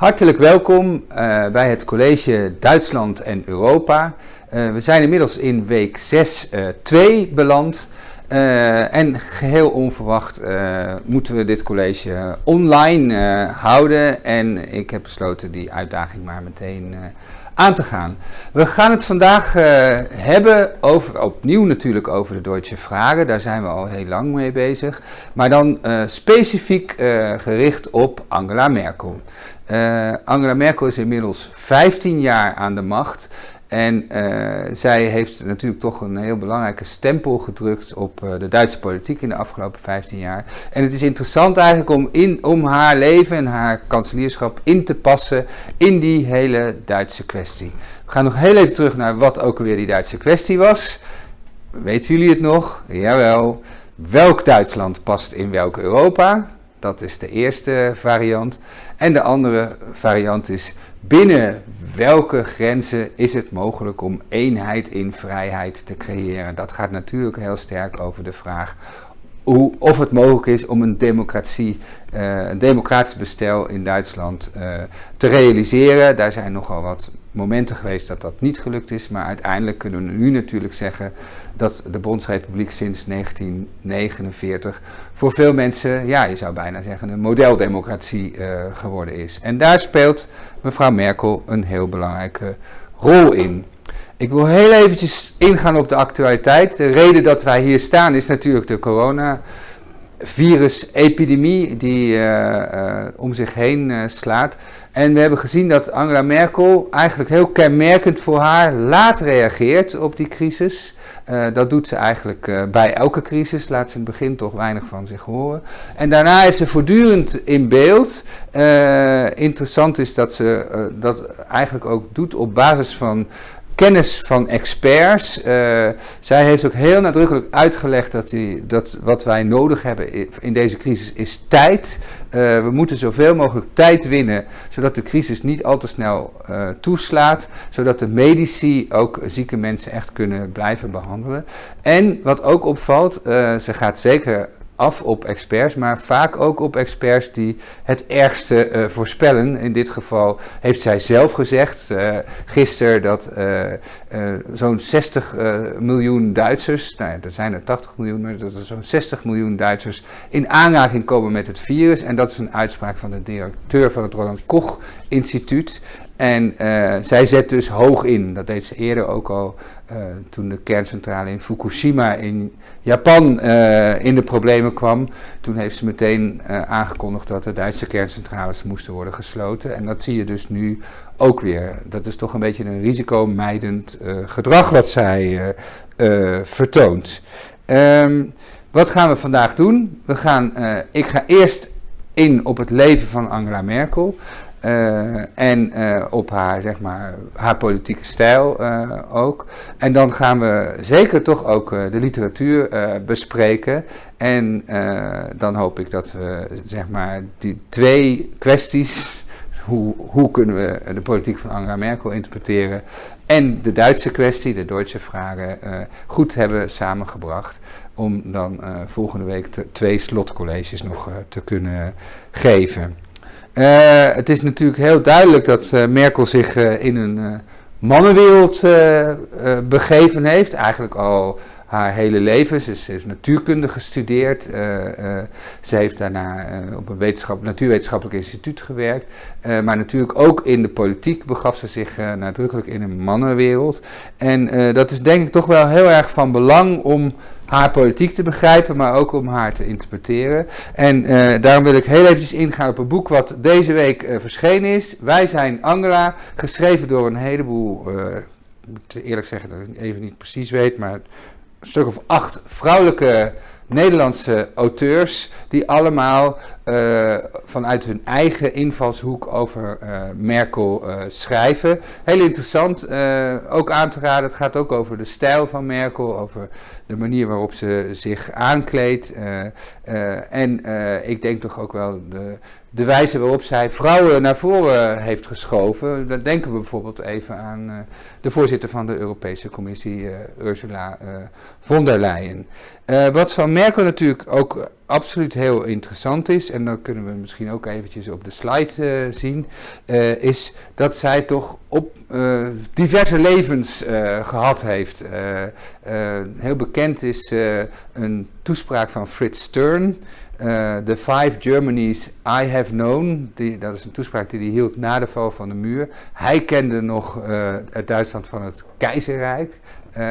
Hartelijk welkom uh, bij het college Duitsland en Europa. Uh, we zijn inmiddels in week 6, 2 uh, beland. Uh, en geheel onverwacht moeten we dit college online houden. En ik heb besloten die uitdaging maar meteen aan te gaan. We gaan het vandaag hebben over, opnieuw natuurlijk over de Duitse vragen. Daar zijn we al heel lang mee bezig. Maar dan specifiek gericht op Angela Merkel. Angela Merkel is inmiddels 15 jaar aan de macht. En uh, zij heeft natuurlijk toch een heel belangrijke stempel gedrukt op uh, de Duitse politiek in de afgelopen 15 jaar. En het is interessant eigenlijk om, in, om haar leven en haar kanselierschap in te passen in die hele Duitse kwestie. We gaan nog heel even terug naar wat ook alweer die Duitse kwestie was. Weten jullie het nog? Jawel. Welk Duitsland past in welk Europa? Dat is de eerste variant. En de andere variant is binnen welke grenzen is het mogelijk om eenheid in vrijheid te creëren. Dat gaat natuurlijk heel sterk over de vraag hoe, of het mogelijk is om een democratie, uh, een democratisch bestel in Duitsland uh, te realiseren. Daar zijn nogal wat momenten geweest dat dat niet gelukt is, maar uiteindelijk kunnen we nu natuurlijk zeggen dat de Bondsrepubliek sinds 1949 voor veel mensen, ja, je zou bijna zeggen, een modeldemocratie uh, geworden is. En daar speelt mevrouw Merkel een heel belangrijke rol in. Ik wil heel eventjes ingaan op de actualiteit. De reden dat wij hier staan is natuurlijk de coronavirus-epidemie die uh, uh, om zich heen uh, slaat. En we hebben gezien dat Angela Merkel eigenlijk heel kenmerkend voor haar laat reageert op die crisis. dat doet ze eigenlijk bij elke crisis, laat ze in het begin toch weinig van zich horen. En daarna is ze voortdurend in beeld. interessant is dat ze dat eigenlijk ook doet op basis van kennis van experts. Uh, zij heeft ook heel nadrukkelijk uitgelegd dat, die, dat wat wij nodig hebben in deze crisis is tijd. Uh, we moeten zoveel mogelijk tijd winnen, zodat de crisis niet al te snel uh, toeslaat. Zodat de medici ook zieke mensen echt kunnen blijven behandelen. En wat ook opvalt, ze gaat zeker af op experts, maar vaak ook op experts die het ergste uh, voorspellen. In dit geval heeft zij zelf gezegd uh, gisteren dat uh, zo'n 60 miljoen Duitsers, nou ja, er zijn er 80 miljoen, maar dat er zo'n 60 miljoen Duitsers in aanraking komen met het virus. En dat is een uitspraak van de directeur van het Roland Koch Instituut. En uh, zij zet dus hoog in. Dat deed ze eerder ook al uh, toen de kerncentrale in Fukushima in Japan uh, in de problemen kwam. Toen heeft ze meteen aangekondigd dat de Duitse kerncentrales moesten worden gesloten. En dat zie je dus nu ook weer. Dat is toch een beetje een risicomijdend gedrag wat zij vertoont. Um, wat gaan we vandaag doen? We gaan, ik ga eerst in op het leven van Angela Merkel. Uh, en uh, op haar, zeg maar, haar politieke stijl uh, ook. En dan gaan we zeker toch ook de literatuur bespreken. En dan hoop ik dat we, zeg maar, die twee kwesties, hoe, hoe kunnen we de politiek van Angela Merkel interpreteren, en de Duitse kwestie, de Duitse vragen, goed hebben samengebracht. Om dan volgende week twee slotcolleges nog te kunnen geven. Uh, het is natuurlijk heel duidelijk dat uh, Merkel zich uh, in een mannenwereld begeven heeft. Eigenlijk al haar hele leven. Ze, ze heeft natuurkunde gestudeerd. ze heeft daarna op een wetenschap, natuurwetenschappelijk instituut gewerkt. maar natuurlijk ook in de politiek begaf ze zich nadrukkelijk in een mannenwereld. En dat is denk ik toch wel heel erg van belang om haar politiek te begrijpen, maar ook om haar te interpreteren. En uh, daarom wil ik heel eventjes ingaan op een boek wat deze week uh, verschenen is. Wij zijn Angela, geschreven door een heleboel, uh, ik moet eerlijk zeggen dat ik even niet precies weet, maar een stuk of acht vrouwelijke Nederlandse auteurs die allemaal uh, vanuit hun eigen invalshoek over uh, Merkel uh, schrijven. Heel interessant, ook aan te raden. Het gaat ook over de stijl van Merkel, over de manier waarop ze zich aankleedt. en ik denk toch ook wel de, de wijze waarop zij vrouwen naar voren heeft geschoven. Dan denken we bijvoorbeeld even aan de voorzitter van de Europese Commissie, Ursula von der Leyen. wat van Merkel natuurlijk ook absoluut heel interessant is, en dan kunnen we misschien ook eventjes op de slide zien, is dat zij toch op diverse levens gehad heeft. heel bekend is een toespraak van Fritz Stern. The Five Germanies I Have Known, die, dat is een toespraak die hij hield na de val van de muur. Hij kende nog het Duitsland van het keizerrijk. Uh,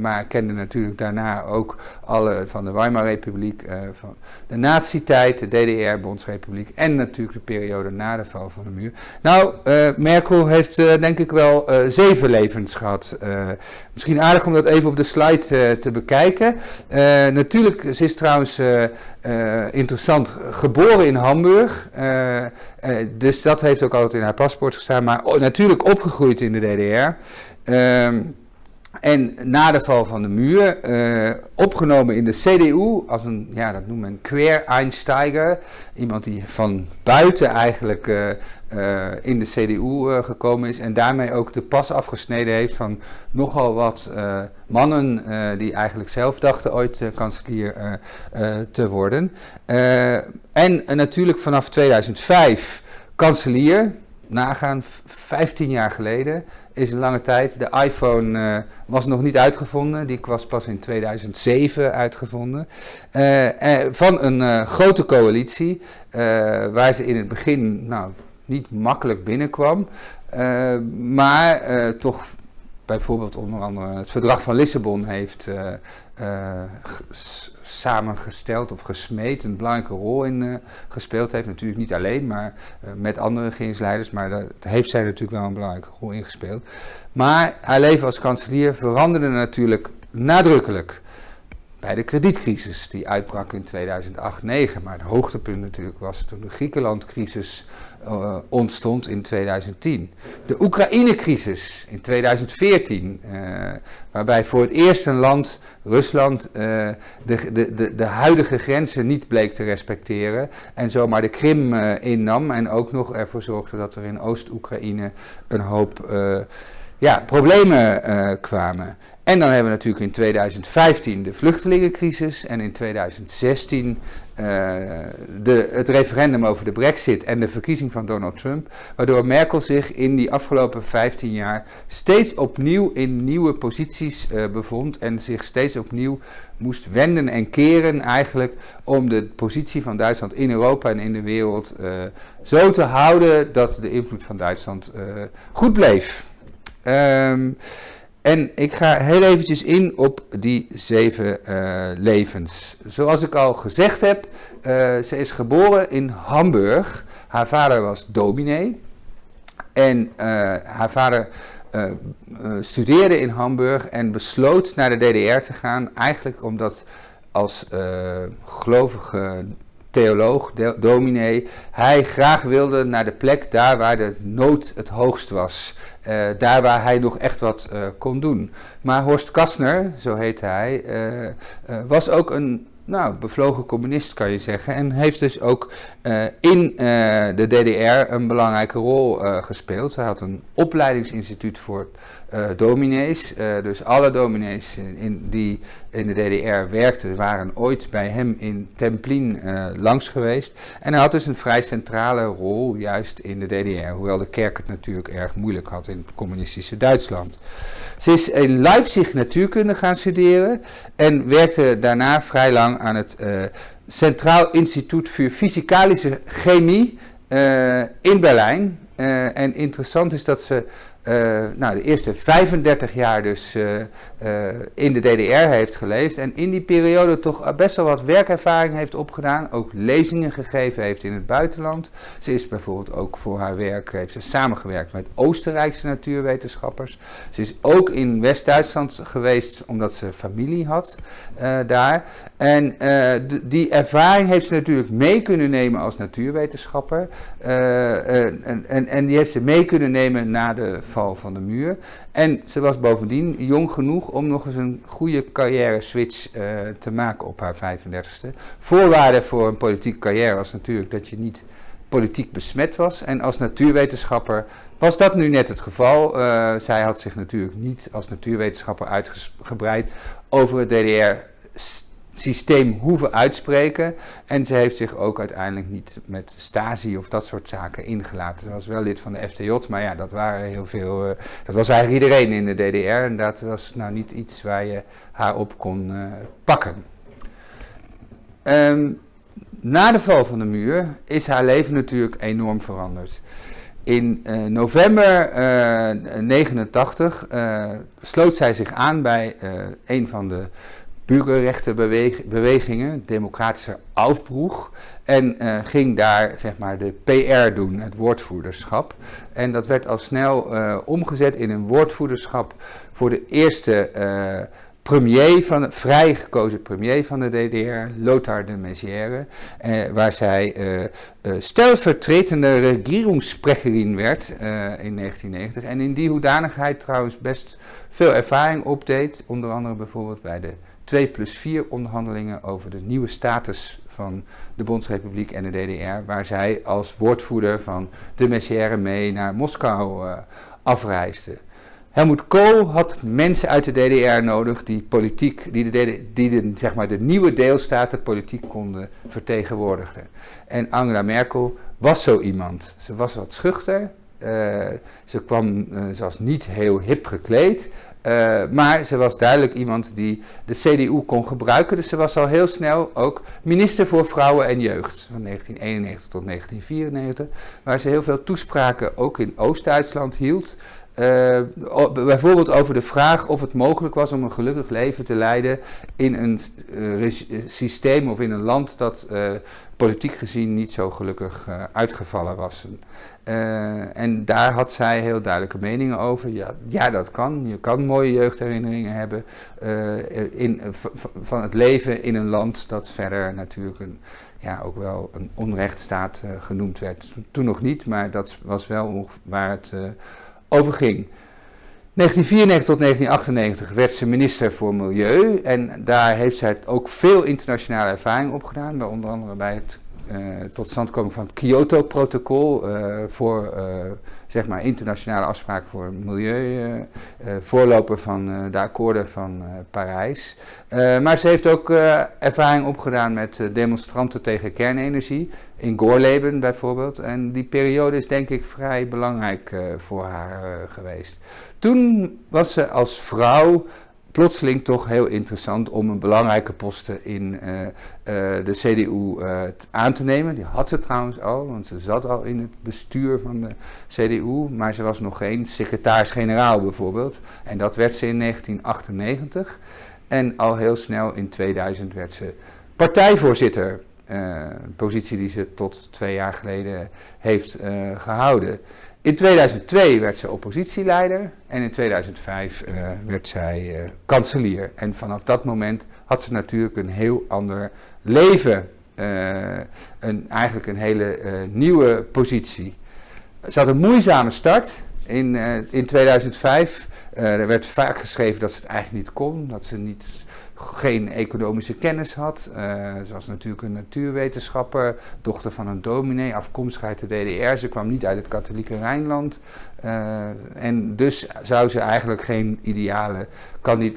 maar kende natuurlijk daarna ook alle van de Weimar-republiek, uh, van de nazi-tijd, de DDR-bondsrepubliek en natuurlijk de periode na de val van de muur. Nou, uh, Merkel heeft denk ik wel zeven levens gehad. misschien aardig om dat even op de slide te bekijken. natuurlijk, ze is trouwens interessant geboren in Hamburg. dus dat heeft ook altijd in haar paspoort gestaan. Maar natuurlijk opgegroeid in de DDR. Ehm, en na de val van de muur, uh, opgenomen in de CDU als een, ja, dat noemt men Quer-Einsteiger. Iemand die van buiten eigenlijk uh, uh, in de CDU gekomen is en daarmee ook de pas afgesneden heeft van nogal wat mannen die eigenlijk zelf dachten ooit kanselier te worden. en natuurlijk vanaf 2005 kanselier, nagaan, 15 jaar geleden is een lange tijd. De iPhone uh, was nog niet uitgevonden. Die was pas in 2007 uitgevonden. Uh, uh, van een grote coalitie. waar ze in het begin nou, niet makkelijk binnenkwam. maar toch bijvoorbeeld onder andere het verdrag van Lissabon heeft samengesteld of gesmeed, een belangrijke rol in uh, gespeeld heeft. Natuurlijk niet alleen, maar uh, met andere regeringsleiders, maar daar heeft zij natuurlijk wel een belangrijke rol in gespeeld. Maar haar leven als kanselier veranderde natuurlijk nadrukkelijk bij de kredietcrisis die uitbrak in 2008-2009. Maar het hoogtepunt natuurlijk was toen de Griekenlandcrisis uh, ontstond in 2010. De Oekraïne-crisis in 2014, uh, waarbij voor het eerst een land, Rusland, uh, de, de, de, de, huidige grenzen niet bleek te respecteren en zomaar de Krim innam en ook nog ervoor zorgde dat er in Oost-Oekraïne een hoop ja, problemen kwamen. En dan hebben we natuurlijk in 2015 de vluchtelingencrisis en in 2016 uh, de, het referendum over de brexit en de verkiezing van Donald Trump, waardoor Merkel zich in die afgelopen 15 jaar steeds opnieuw in nieuwe posities uh, bevond en zich steeds opnieuw moest wenden en keren eigenlijk om de positie van Duitsland in Europa en in de wereld uh, zo te houden dat de invloed van Duitsland goed bleef. Um, en ik ga heel eventjes in op die zeven uh, levens. Zoals ik al gezegd heb, uh, ze is geboren in Hamburg. Haar vader was dominee. En uh, haar vader studeerde in Hamburg en besloot naar de DDR te gaan. Eigenlijk omdat als gelovige theoloog, dominee, hij graag wilde naar de plek daar waar de nood het hoogst was. Uh, daar waar hij nog echt wat uh, kon doen. Maar Horst Kastner, zo heette hij, uh, was ook een nou, bevlogen communist kan je zeggen. En heeft dus ook in de DDR een belangrijke rol gespeeld. Hij had een opleidingsinstituut voor dominees. Dus alle dominees in, die in de DDR werkten, waren ooit bij hem in Templin langs geweest. En hij had dus een vrij centrale rol juist in de DDR, hoewel de kerk het natuurlijk erg moeilijk had in het communistische Duitsland. Ze is in Leipzig natuurkunde gaan studeren en werkte daarna vrij lang aan het Centraal Instituut voor Fysicalische Chemie in Berlijn. en interessant is dat ze uh, nou, de eerste 35 jaar dus in de DDR heeft geleefd. En in die periode toch best wel wat werkervaring heeft opgedaan. Ook lezingen gegeven heeft in het buitenland. Ze is bijvoorbeeld ook voor haar werk heeft ze samengewerkt met Oostenrijkse natuurwetenschappers. Ze is ook in West-Duitsland geweest omdat ze familie had daar. En die ervaring heeft ze natuurlijk mee kunnen nemen als natuurwetenschapper. en, en, en die heeft ze mee kunnen nemen na de van de muur. En ze was bovendien jong genoeg om nog eens een goede carrière switch te maken op haar 35ste. Voorwaarde voor een politieke carrière was natuurlijk dat je niet politiek besmet was. En als natuurwetenschapper was dat nu net het geval. Zij had zich natuurlijk niet als natuurwetenschapper uitgebreid over het DDR systeem hoeven uitspreken. En ze heeft zich ook uiteindelijk niet met Stasi of dat soort zaken ingelaten. Ze was wel lid van de FTJ, maar ja, dat waren heel veel. Uh, dat was eigenlijk iedereen in de DDR. En dat was nou niet iets waar je haar op kon uh, pakken. Um, na de val van de muur is haar leven natuurlijk enorm veranderd. In uh, november 1989 sloot zij zich aan bij een van de burgerrechtenbewegingen, democratische Aufbruch. En uh, ging daar zeg maar de PR doen, het woordvoerderschap. En dat werd al snel uh, omgezet in een woordvoerderschap voor de eerste premier van, vrij gekozen premier van de DDR, Lothar de Maizière, waar zij stelvertretende regierungssprecherin werd in 1990. En in die hoedanigheid trouwens best veel ervaring opdeed, onder andere bijvoorbeeld bij de 2 plus 4 onderhandelingen over de nieuwe status van de Bondsrepubliek en de DDR, waar zij als woordvoerder van de Messière mee naar Moskou uh, afreisde. Helmoet Kool had mensen uit de DDR nodig die politiek, die de, die de, zeg maar de nieuwe deelstaten politiek konden vertegenwoordigen. En Angela Merkel was zo iemand. Ze was wat schuchter, uh, ze kwam, uh, ze niet heel hip gekleed, uh, maar ze was duidelijk iemand die de CDU kon gebruiken. Dus ze was al heel snel ook minister voor Vrouwen en Jeugd. Van 1991 tot 1994. Waar ze heel veel toespraken ook in Oost-Duitsland hield. Uh, bijvoorbeeld over de vraag of het mogelijk was om een gelukkig leven te leiden in een uh, systeem of in een land dat uh, politiek gezien niet zo gelukkig uitgevallen was. en daar had zij heel duidelijke meningen over. Ja, ja, dat kan. Je kan mooie jeugdherinneringen hebben in, van het leven in een land dat verder natuurlijk een, ja, ook wel een onrechtstaat genoemd werd. Toen nog niet, maar dat was wel waar het over ging. 1994 tot 1998 werd ze minister voor Milieu en daar heeft zij ook veel internationale ervaring op gedaan, bij onder andere bij het uh, tot stand komen van het Kyoto-protocol uh, voor uh, zeg maar internationale afspraken voor milieu, voorloper van de akkoorden van Parijs. maar ze heeft ook ervaring opgedaan met demonstranten tegen kernenergie, in Gorleben bijvoorbeeld. En die periode is denk ik vrij belangrijk voor haar geweest. Toen was ze als vrouw plotseling toch heel interessant om een belangrijke posten in uh, de CDU eh, aan te nemen. Die had ze trouwens al, want ze zat al in het bestuur van de CDU, maar ze was nog geen secretaris-generaal bijvoorbeeld. En dat werd ze in 1998. En al heel snel in 2000 werd ze partijvoorzitter. Een positie die ze tot twee jaar geleden heeft gehouden. In 2002 werd ze oppositieleider en in 2005 uh, eh, werd zij uh, kanselier. En vanaf dat moment had ze natuurlijk een heel ander leven. Een, eigenlijk een hele nieuwe positie. Ze had een moeizame start in, in 2005. er werd vaak geschreven dat ze het eigenlijk niet kon, dat ze niet geen economische kennis had. Uh, ze was natuurlijk een natuurwetenschapper, dochter van een dominee, afkomstig uit de DDR. Ze kwam niet uit het katholieke Rijnland. Uh, en dus zou ze eigenlijk geen ideale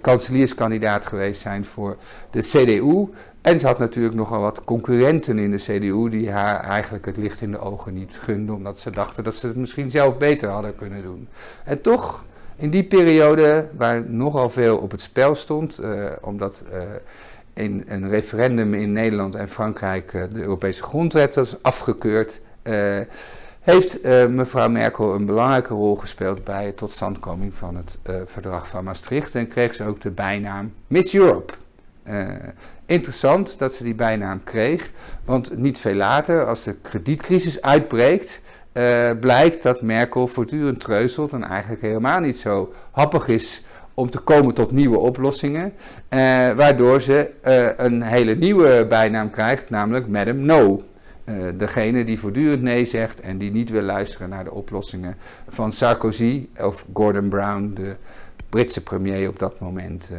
kanselierskandidaat geweest zijn voor de CDU. En ze had natuurlijk nogal wat concurrenten in de CDU die haar eigenlijk het licht in de ogen niet gunden, omdat ze dachten dat ze het misschien zelf beter hadden kunnen doen. En toch in die periode, waar nogal veel op het spel stond, uh, omdat uh, in een referendum in Nederland en Frankrijk uh, de Europese grondwet was afgekeurd, heeft mevrouw Merkel een belangrijke rol gespeeld bij het totstandkoming van het verdrag van Maastricht en kreeg ze ook de bijnaam Miss Europe. interessant dat ze die bijnaam kreeg, want niet veel later, als de kredietcrisis uitbreekt, uh, blijkt dat Merkel voortdurend treuzelt en eigenlijk helemaal niet zo happig is om te komen tot nieuwe oplossingen. Uh, waardoor ze uh, een hele nieuwe bijnaam krijgt, namelijk Madame No. degene die voortdurend nee zegt en die niet wil luisteren naar de oplossingen van Sarkozy of Gordon Brown, de Britse premier op dat moment.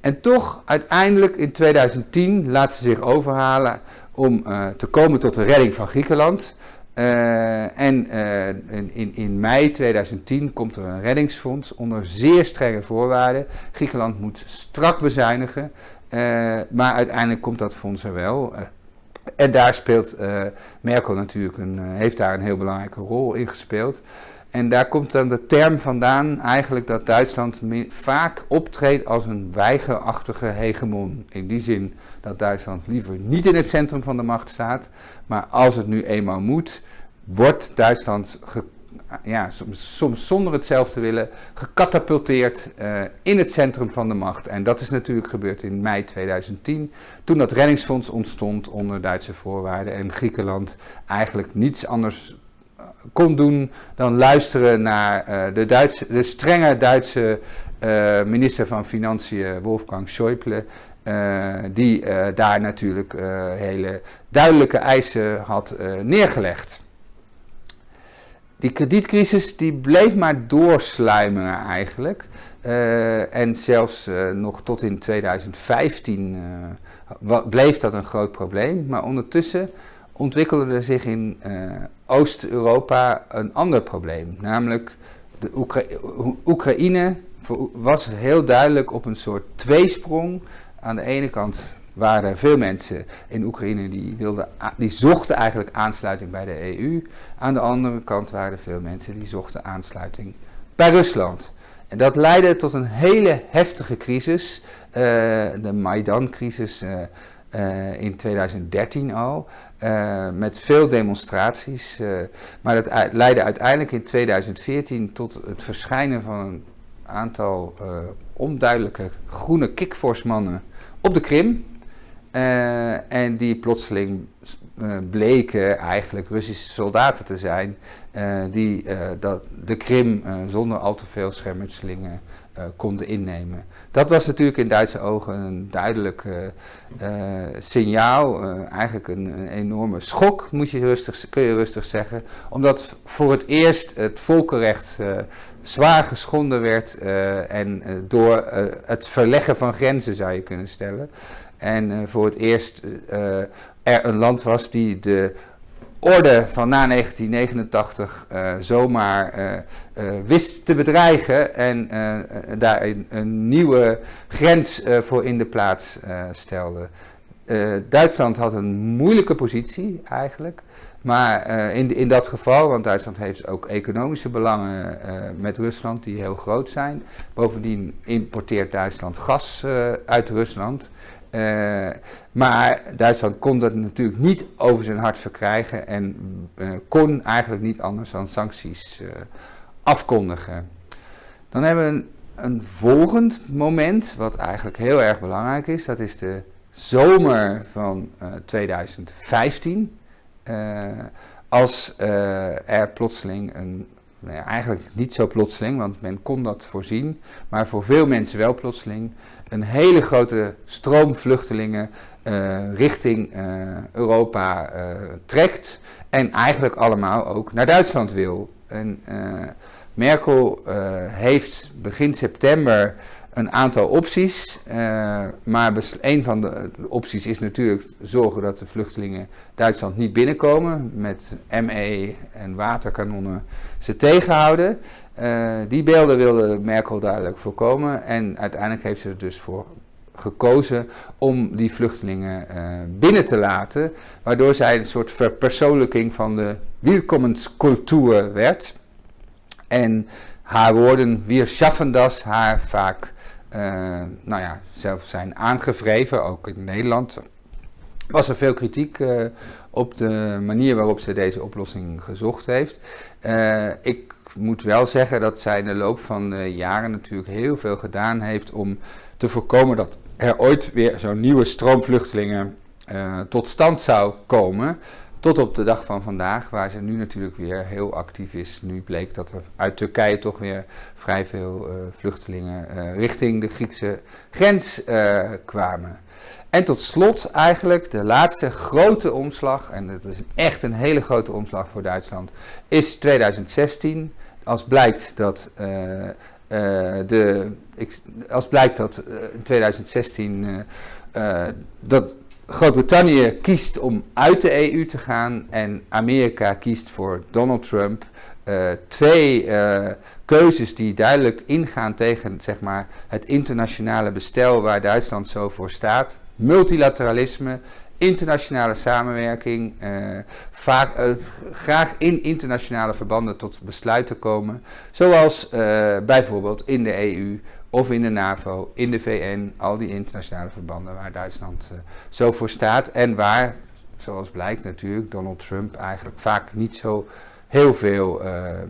en toch, uiteindelijk in 2010 laat ze zich overhalen om te komen tot de redding van Griekenland. Uh, en uh, in, in mei 2010 komt er een reddingsfonds onder zeer strenge voorwaarden. Griekenland moet strak bezuinigen. maar uiteindelijk komt dat fonds er wel. en daar speelt Merkel natuurlijk een, heeft daar een heel belangrijke rol in gespeeld. En daar komt dan de term vandaan eigenlijk dat Duitsland vaak optreedt als een weigerachtige hegemon. In die zin dat Duitsland liever niet in het centrum van de macht staat, maar als het nu eenmaal moet, wordt Duitsland ja, soms, soms, zonder het zelf te willen gecatapulteerd uh, in het centrum van de macht. En dat is natuurlijk gebeurd in mei 2010, toen dat reddingsfonds ontstond onder Duitse voorwaarden en Griekenland eigenlijk niets anders kon doen dan luisteren naar uh, de, Duitse, de strenge Duitse minister van Financiën Wolfgang Schäuble. Uh, die daar natuurlijk hele duidelijke eisen had neergelegd. Die kredietcrisis die bleef maar doorsluimeren eigenlijk. en zelfs nog tot in 2015 bleef dat een groot probleem. Maar ondertussen ontwikkelde er zich in Oost-Europa een ander probleem. Namelijk de Oekra Oekraïne was heel duidelijk op een soort tweesprong. Aan de ene kant waren veel mensen in Oekraïne die, wilden, die zochten eigenlijk aansluiting bij de EU. Aan de andere kant waren er veel mensen die zochten aansluiting bij Rusland. En dat leidde tot een hele heftige crisis, uh, de Maidan-crisis uh, uh, in 2013 al. Met veel demonstraties. Maar dat leidde uiteindelijk in 2014 tot het verschijnen van een aantal onduidelijke groene kikvorsmannen op de Krim. en die plotseling bleken eigenlijk Russische soldaten te zijn. die dat de Krim zonder al te veel schermutselingen konden innemen. Dat was natuurlijk in Duitse ogen een duidelijk signaal, eigenlijk een, een, enorme schok, moet je rustig, kun je rustig zeggen. Omdat voor het eerst het volkenrecht zwaar geschonden werd en door het verleggen van grenzen zou je kunnen stellen. En voor het eerst er een land was die de orde van na 1989 uh, eh, zomaar wist te bedreigen en daar een, een, nieuwe grens voor in de plaats stelde. Duitsland had een moeilijke positie eigenlijk. Maar in, in dat geval, want Duitsland heeft ook economische belangen met Rusland die heel groot zijn. Bovendien importeert Duitsland gas uit Rusland. Maar Duitsland kon dat natuurlijk niet over zijn hart verkrijgen en kon eigenlijk niet anders dan sancties afkondigen. Dan hebben we een, volgend moment, wat eigenlijk heel erg belangrijk is. Dat is de zomer van 2015. als er plotseling een nou ja, eigenlijk niet zo plotseling, want men kon dat voorzien, maar voor veel mensen wel plotseling, een hele grote stroom vluchtelingen richting Europa trekt en eigenlijk allemaal ook naar Duitsland wil. En Merkel heeft begin september een aantal opties. Uh, maar een van de opties is natuurlijk zorgen dat de vluchtelingen Duitsland niet binnenkomen. Met ME en waterkanonnen ze tegenhouden. Uh, die beelden wilde Merkel duidelijk voorkomen. En uiteindelijk heeft ze er dus voor gekozen om die vluchtelingen uh, binnen te laten. Waardoor zij een soort verpersoonlijking van de welkomenscultuur werd. En haar woorden, wir schaffen das, haar vaak uh, nou ja, zelf zijn aangevreven, ook in Nederland. Was er veel kritiek uh, op de manier waarop ze deze oplossing gezocht heeft. Uh, ik moet wel zeggen dat zij in de loop van de jaren natuurlijk heel veel gedaan heeft om te voorkomen dat er ooit weer zo'n nieuwe stroom vluchtelingen tot stand zou komen. Tot op de dag van vandaag, waar ze nu natuurlijk weer heel actief is. Nu bleek dat er uit Turkije toch weer vrij veel uh, vluchtelingen uh, richting de Griekse grens uh, kwamen. En tot slot eigenlijk de laatste grote omslag, en dat is echt een hele grote omslag voor Duitsland, is 2016. Als blijkt dat de, als blijkt dat in 2016 dat Groot-Brittannië kiest om uit de EU te gaan en Amerika kiest voor Donald Trump twee keuzes die duidelijk ingaan tegen zeg maar, het internationale bestel waar Duitsland zo voor staat. Multilateralisme, internationale samenwerking, uh, vaak, graag in internationale verbanden tot besluiten komen, zoals bijvoorbeeld in de EU of in de NAVO, in de VN, al die internationale verbanden waar Duitsland zo voor staat en waar, zoals blijkt natuurlijk, Donald Trump eigenlijk vaak niet zo heel veel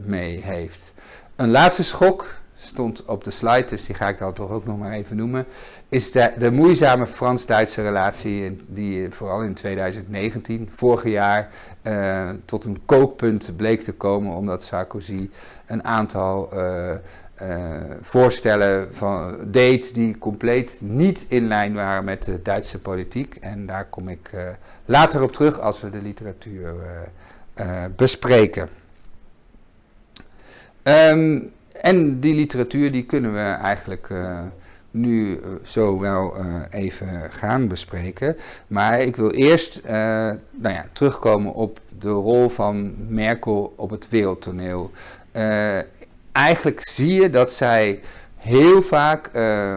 mee heeft. Een laatste schok, stond op de slide, dus die ga ik dan toch ook nog maar even noemen, is de, de moeizame Frans-Duitse relatie die vooral in 2019, vorig jaar, uh, tot een kookpunt bleek te komen omdat Sarkozy een aantal uh, uh, voorstellen van, deed die compleet niet in lijn waren met de Duitse politiek. En daar kom ik later op terug als we de literatuur bespreken. Um, en die literatuur die kunnen we eigenlijk uh, nu uh, zo wel uh, even gaan bespreken. Maar ik wil eerst nou ja, terugkomen op de rol van Merkel op het wereldtoneel. eigenlijk zie je dat zij heel vaak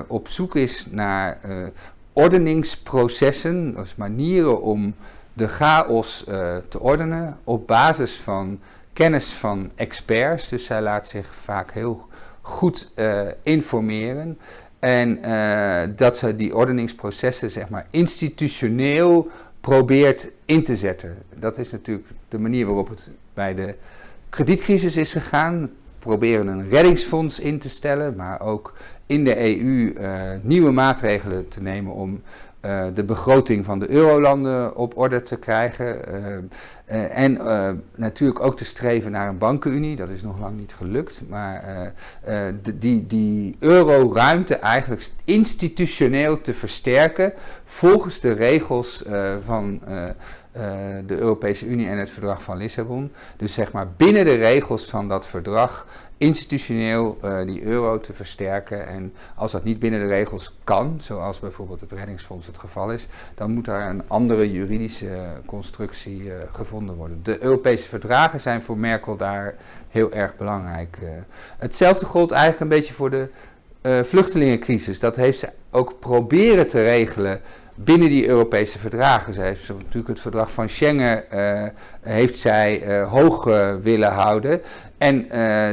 op zoek is naar ordeningsprocessen, dus manieren om de chaos te ordenen op basis van kennis van experts. Dus zij laat zich vaak heel goed uh, informeren. En uh, dat ze die ordeningsprocessen zeg maar, institutioneel probeert in te zetten. Dat is natuurlijk de manier waarop het bij de kredietcrisis is gegaan. Proberen een reddingsfonds in te stellen, maar ook in de EU eh, nieuwe maatregelen te nemen om uh, de begroting van de eurolanden op orde te krijgen. Uh, uh, en natuurlijk ook te streven naar een bankenunie. Dat is nog lang niet gelukt. Maar die, die euroruimte eigenlijk institutioneel te versterken volgens de regels van de Europese Unie en het verdrag van Lissabon. Dus zeg maar binnen de regels van dat verdrag institutioneel uh, die euro te versterken. En als dat niet binnen de regels kan, zoals bijvoorbeeld het reddingsfonds het geval is, dan moet daar een andere juridische constructie uh, gevonden worden. De Europese verdragen zijn voor Merkel daar heel erg belangrijk. Uh, hetzelfde gold eigenlijk een beetje voor de vluchtelingencrisis. Dat heeft ze ook proberen te regelen binnen die Europese verdragen. Zij heeft natuurlijk het verdrag van Schengen uh, heeft zij uh, hoog uh, willen houden. En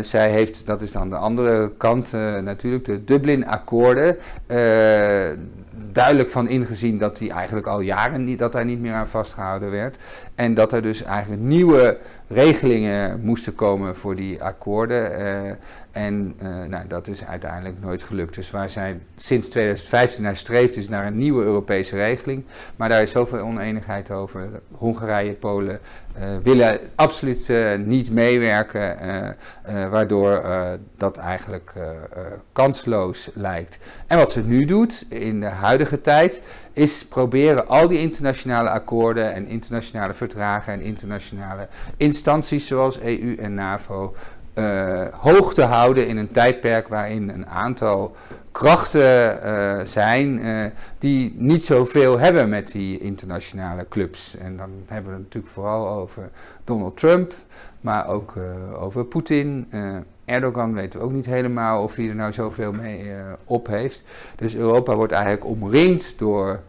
zij heeft, dat is dan de andere kant natuurlijk, de Dublin-akkoorden duidelijk van ingezien dat die eigenlijk al jaren niet, dat daar niet meer aan vastgehouden werd. En dat er dus eigenlijk nieuwe regelingen moesten komen voor die akkoorden. Uh, en uh, nou, dat is uiteindelijk nooit gelukt. Dus waar zij sinds 2015 naar streeft, is naar een nieuwe Europese regeling. Maar daar is zoveel oneenigheid over. Hongarije, Polen uh, willen absoluut niet meewerken, waardoor dat eigenlijk kansloos lijkt. En wat ze nu doet in de huidige tijd, is proberen al die internationale akkoorden en internationale verdragen en internationale instanties zoals EU en NAVO uh, hoog te houden in een tijdperk waarin een aantal krachten uh, zijn uh, die niet zoveel hebben met die internationale clubs. En dan hebben we het natuurlijk vooral over Donald Trump, maar ook over Poetin. Erdogan weten we ook niet helemaal of hij er nou zoveel mee op heeft. Dus Europa wordt eigenlijk omringd door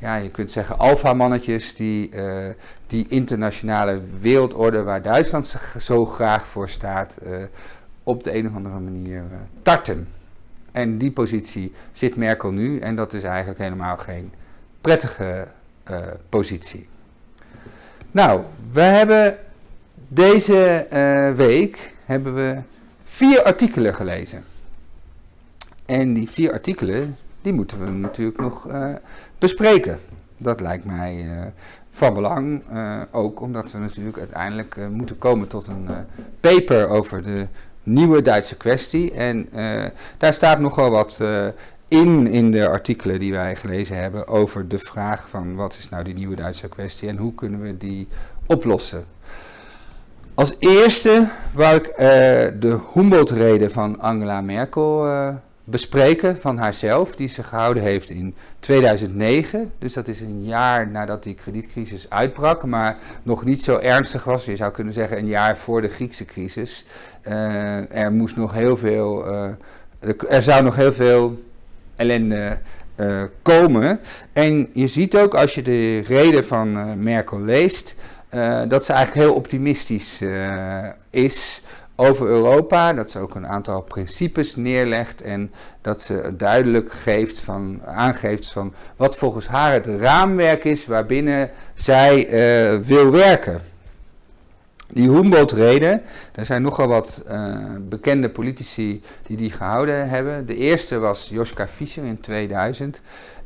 ja, je kunt zeggen alfamannetjes die uh, die internationale wereldorde waar Duitsland zo graag voor staat, uh, op de een of andere manier tarten. En die positie zit Merkel nu en dat is eigenlijk helemaal geen prettige positie. Nou, we hebben deze week hebben we vier artikelen gelezen. En die vier artikelen, die moeten we natuurlijk nog bespreken. Dat lijkt mij uh, van belang, uh, ook omdat we natuurlijk uiteindelijk moeten komen tot een paper over de nieuwe Duitse kwestie. En daar staat nogal wat in, in de artikelen die wij gelezen hebben, over de vraag van wat is nou die nieuwe Duitse kwestie en hoe kunnen we die oplossen. Als eerste wou ik de Humboldt-reden van Angela Merkel bespreken van haarzelf, die ze gehouden heeft in 2009. Dus dat is een jaar nadat die kredietcrisis uitbrak, maar nog niet zo ernstig was. Je zou kunnen zeggen een jaar voor de Griekse crisis. Uh, er moest nog heel veel, er zou nog heel veel ellende komen. En je ziet ook als je de reden van Merkel leest, dat ze eigenlijk heel optimistisch is over Europa, dat ze ook een aantal principes neerlegt en dat ze duidelijk geeft van, aangeeft van wat volgens haar het raamwerk is waarbinnen zij uh, wil werken. Die Humboldt-reden, er zijn nogal wat bekende politici die die gehouden hebben. De eerste was Joschka Fischer in 2000.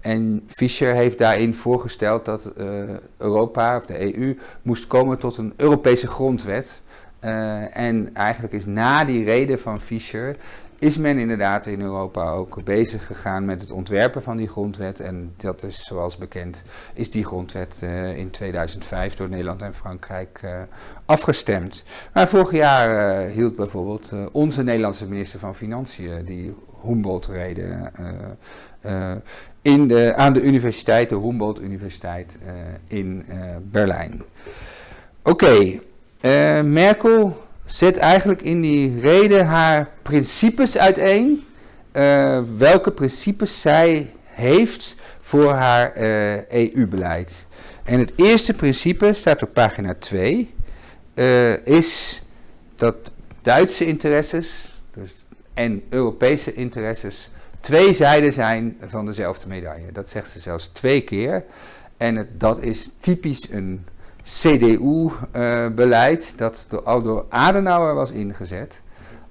En Fischer heeft daarin voorgesteld dat uh, Europa, of de EU, moest komen tot een Europese grondwet. Uh, en eigenlijk is na die reden van Fischer is men inderdaad in Europa ook bezig gegaan met het ontwerpen van die grondwet. En dat is zoals bekend, is die grondwet uh, in 2005 door Nederland en Frankrijk uh, afgestemd. Maar vorig jaar hield bijvoorbeeld onze Nederlandse minister van Financiën die Humboldt-reden in de, aan de universiteit, de Humboldt Universiteit in Berlijn. Oké. Merkel zet eigenlijk in die reden haar principes uiteen. Uh, welke principes zij heeft voor haar uh, eh, EU-beleid. En het eerste principe staat op pagina 2. is dat Duitse interesses dus, en Europese interesses twee zijden zijn van dezelfde medaille. Dat zegt ze zelfs twee keer. En het, dat is typisch een CDU-beleid uh, dat door, door Adenauer was ingezet.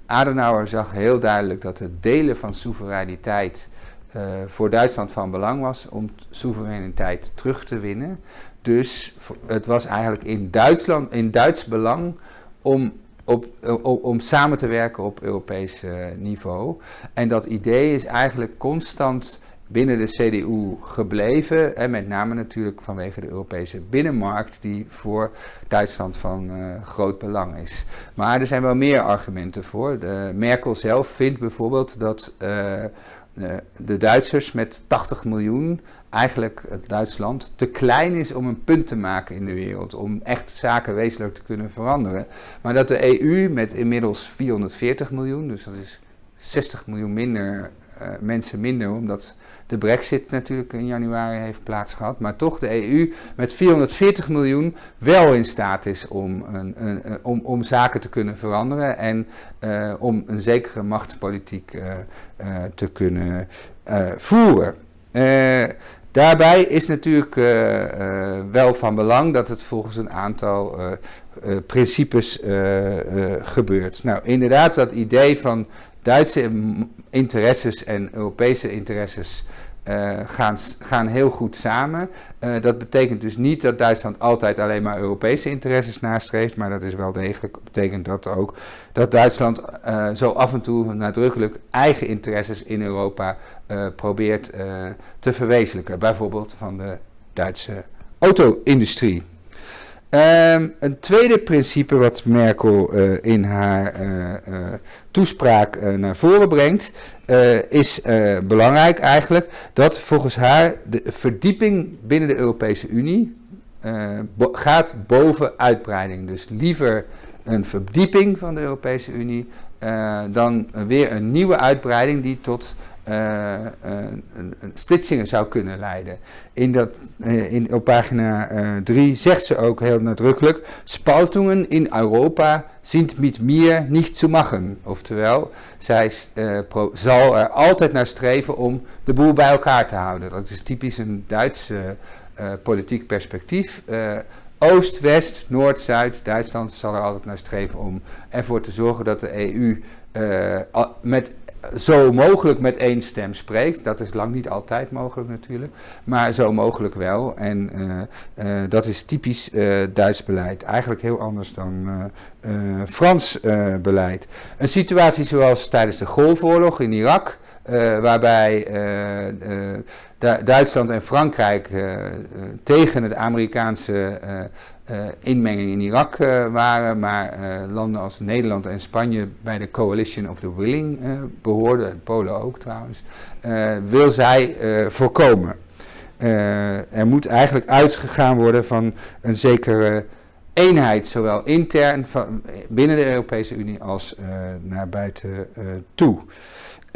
Adenauer zag heel duidelijk dat het delen van soevereiniteit uh, voor Duitsland van belang was om soevereiniteit terug te winnen. Dus het was eigenlijk in, Duitsland, in Duits belang om, samen te werken op Europees uh, niveau. En dat idee is eigenlijk constant binnen de CDU gebleven. En met name natuurlijk vanwege de Europese binnenmarkt, die voor Duitsland van uh, groot belang is. Maar er zijn wel meer argumenten voor. De Merkel zelf vindt bijvoorbeeld dat uh, uh, de Duitsers met 80 miljoen eigenlijk het Duitsland te klein is om een punt te maken in de wereld. Om echt zaken wezenlijk te kunnen veranderen. Maar dat de EU met inmiddels 440 miljoen, dus dat is 60 miljoen minder mensen minder, omdat de brexit natuurlijk in januari heeft plaatsgehad. Maar toch de EU met 440 miljoen wel in staat is om, een, een, om, om zaken te kunnen veranderen en uh, om een zekere machtspolitiek uh, te kunnen voeren. Daarbij is natuurlijk wel van belang dat het volgens een aantal principes gebeurt. Nou, inderdaad, dat idee van Duitse interesses en Europese interesses uh, gaan, gaan heel goed samen. Uh, dat betekent dus niet dat Duitsland altijd alleen maar Europese interesses nastreeft, maar dat is wel degelijk betekent dat ook dat Duitsland uh, zo af en toe nadrukkelijk eigen interesses in Europa probeert te verwezenlijken. Bijvoorbeeld van de Duitse auto-industrie. Um, een tweede principe wat Merkel uh, in haar uh, uh, toespraak naar voren brengt, is belangrijk eigenlijk dat volgens haar de verdieping binnen de Europese Unie gaat boven uitbreiding. Dus liever een verdieping van de Europese Unie dan weer een nieuwe uitbreiding die tot uh, een, een, splitsingen zou kunnen leiden. In dat, uh, in, op pagina 3 uh, zegt ze ook heel nadrukkelijk: Spaltungen in Europa sind mit mir nicht zu machen. Oftewel, zij zal er altijd naar streven om de boel bij elkaar te houden. Dat is typisch een Duits politiek perspectief. Oost, West, Noord, Zuid, Duitsland zal er altijd naar streven om ervoor te zorgen dat de EU met zo mogelijk met één stem spreekt. Dat is lang niet altijd mogelijk natuurlijk, maar zo mogelijk wel. En uh, uh, dat is typisch uh, Duits beleid. Eigenlijk heel anders dan Frans beleid. Een situatie zoals tijdens de Golfoorlog in Irak waarbij Duitsland en Frankrijk tegen het Amerikaanse inmenging in Irak waren, maar landen als Nederland en Spanje bij de Coalition of the Willing behoorden, Polen ook trouwens, wil zij voorkomen. er moet eigenlijk uitgegaan worden van een zekere eenheid, zowel intern van, binnen de Europese Unie als naar buiten toe.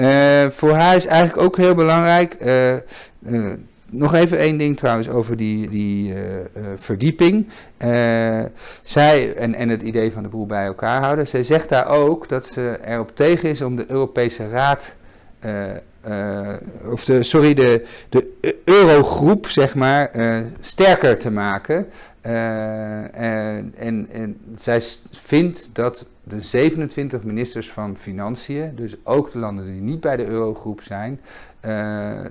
Uh, voor haar is eigenlijk ook heel belangrijk. nog even één ding trouwens over die, die verdieping. zij en, en het idee van de boel bij elkaar houden. Zij zegt daar ook dat ze erop tegen is om de Europese Raad of de, sorry, de, de eurogroep, zeg maar, sterker te maken. En, en, en zij vindt dat de 27 ministers van Financiën, dus ook de landen die niet bij de eurogroep zijn,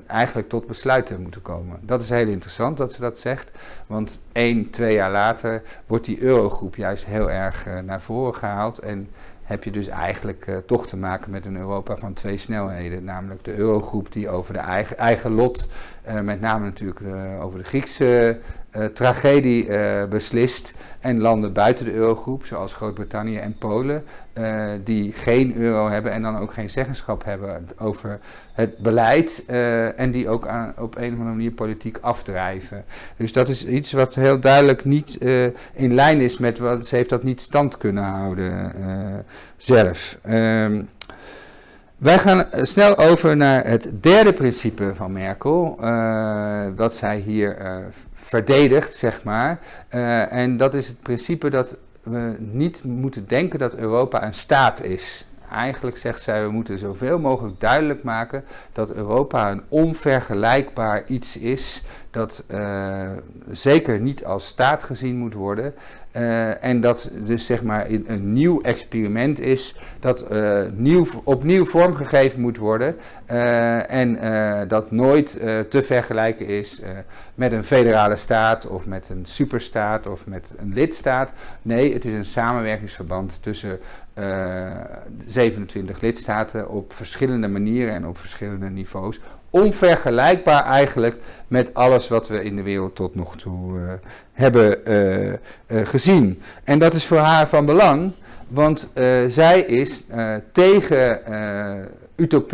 eigenlijk tot besluiten moeten komen. Dat is heel interessant dat ze dat zegt, want één, twee jaar later wordt die eurogroep juist heel erg naar voren gehaald. En heb je dus eigenlijk uh, toch te maken met een Europa van twee snelheden. Namelijk de eurogroep die over de eigen, eigen lot, met name natuurlijk over de Griekse tragedie beslist. En landen buiten de eurogroep, zoals Groot-Brittannië en Polen, die geen euro hebben en dan ook geen zeggenschap hebben over het beleid. en die ook aan, op een of andere manier politiek afdrijven. Dus dat is iets wat heel duidelijk niet in lijn is met wat ze heeft dat niet stand kunnen houden zelf. Um, wij gaan snel over naar het derde principe van Merkel, uh, dat zij hier uh, verdedigt, zeg maar. Uh, en dat is het principe dat we niet moeten denken dat Europa een staat is. Eigenlijk zegt zij, we moeten zoveel mogelijk duidelijk maken dat Europa een onvergelijkbaar iets is, dat zeker niet als staat gezien moet worden. Uh, en dat dus zeg maar een, nieuw experiment is dat uh, nieuw, opnieuw vormgegeven moet worden en dat nooit te vergelijken is met een federale staat of met een superstaat of met een lidstaat. Nee, het is een samenwerkingsverband tussen 27 lidstaten op verschillende manieren en op verschillende niveaus onvergelijkbaar eigenlijk met alles wat we in de wereld tot nog toe uh, hebben uh, uh, gezien. En dat is voor haar van belang, want zij is tegen